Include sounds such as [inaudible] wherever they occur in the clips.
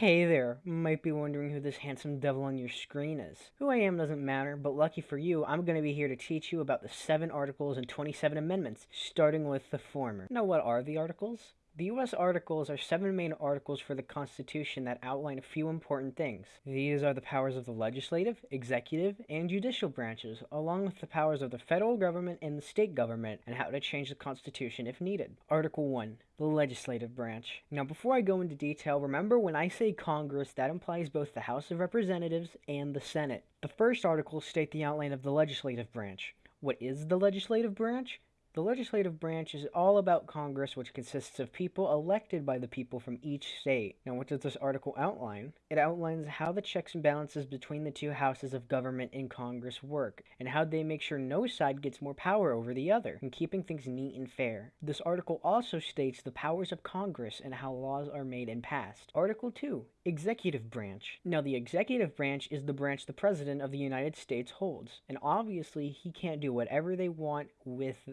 Hey there, might be wondering who this handsome devil on your screen is. Who I am doesn't matter, but lucky for you, I'm going to be here to teach you about the 7 articles and 27 amendments, starting with the former. Now what are the articles? The U.S. Articles are seven main articles for the Constitution that outline a few important things. These are the powers of the legislative, executive, and judicial branches, along with the powers of the federal government and the state government, and how to change the Constitution if needed. Article 1. The legislative branch. Now before I go into detail, remember when I say Congress, that implies both the House of Representatives and the Senate. The first articles state the outline of the legislative branch. What is the legislative branch? The legislative branch is all about Congress, which consists of people elected by the people from each state. Now, what does this article outline? It outlines how the checks and balances between the two houses of government in Congress work, and how they make sure no side gets more power over the other, and keeping things neat and fair. This article also states the powers of Congress and how laws are made and passed. Article 2 Executive branch. Now, the executive branch is the branch the President of the United States holds, and obviously he can't do whatever they want with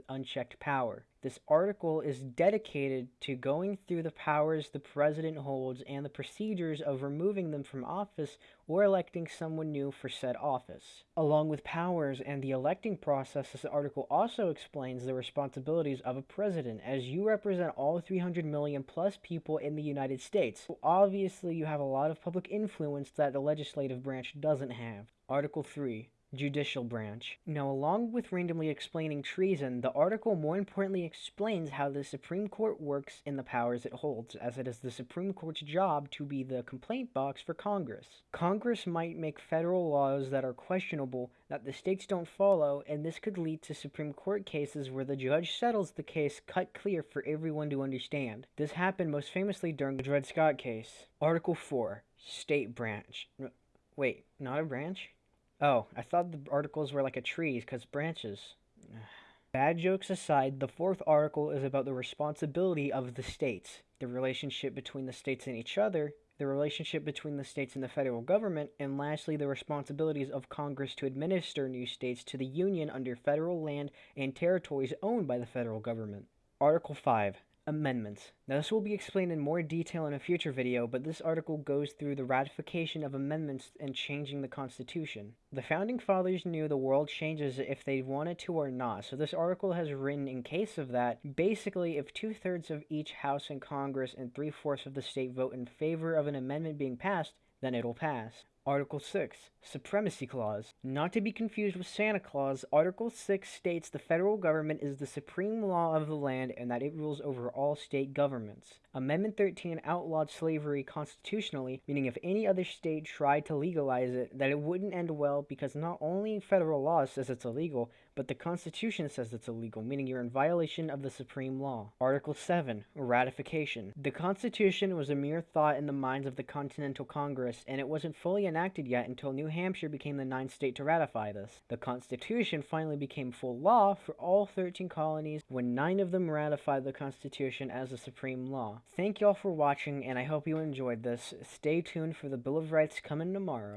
power. This article is dedicated to going through the powers the president holds and the procedures of removing them from office or electing someone new for said office. Along with powers and the electing process, this article also explains the responsibilities of a president as you represent all 300 million plus people in the United States. So obviously you have a lot of public influence that the legislative branch doesn't have. Article 3 judicial branch. Now, along with randomly explaining treason, the article more importantly explains how the Supreme Court works in the powers it holds, as it is the Supreme Court's job to be the complaint box for Congress. Congress might make federal laws that are questionable that the states don't follow, and this could lead to Supreme Court cases where the judge settles the case cut clear for everyone to understand. This happened most famously during the Dred Scott case. Article 4 State Branch. Wait, not a branch? Oh, I thought the articles were like a tree because branches. [sighs] Bad jokes aside, the fourth article is about the responsibility of the states, the relationship between the states and each other, the relationship between the states and the federal government, and lastly, the responsibilities of Congress to administer new states to the Union under federal land and territories owned by the federal government. Article 5 Amendments. Now this will be explained in more detail in a future video, but this article goes through the ratification of amendments and changing the Constitution. The Founding Fathers knew the world changes if they wanted to or not, so this article has written in case of that, basically if two-thirds of each House in Congress and three-fourths of the state vote in favor of an amendment being passed, then it'll pass. Article 6, Supremacy Clause. Not to be confused with Santa Claus, Article 6 states the federal government is the supreme law of the land and that it rules over all state governments. Amendment 13 outlawed slavery constitutionally, meaning if any other state tried to legalize it, that it wouldn't end well because not only federal law says it's illegal, but the Constitution says it's illegal, meaning you're in violation of the supreme law. Article 7, Ratification. The Constitution was a mere thought in the minds of the Continental Congress, and it wasn't fully enacted yet until New Hampshire became the ninth state to ratify this. The Constitution finally became full law for all 13 colonies when nine of them ratified the Constitution as the supreme law. Thank y'all for watching, and I hope you enjoyed this. Stay tuned for the Bill of Rights coming tomorrow.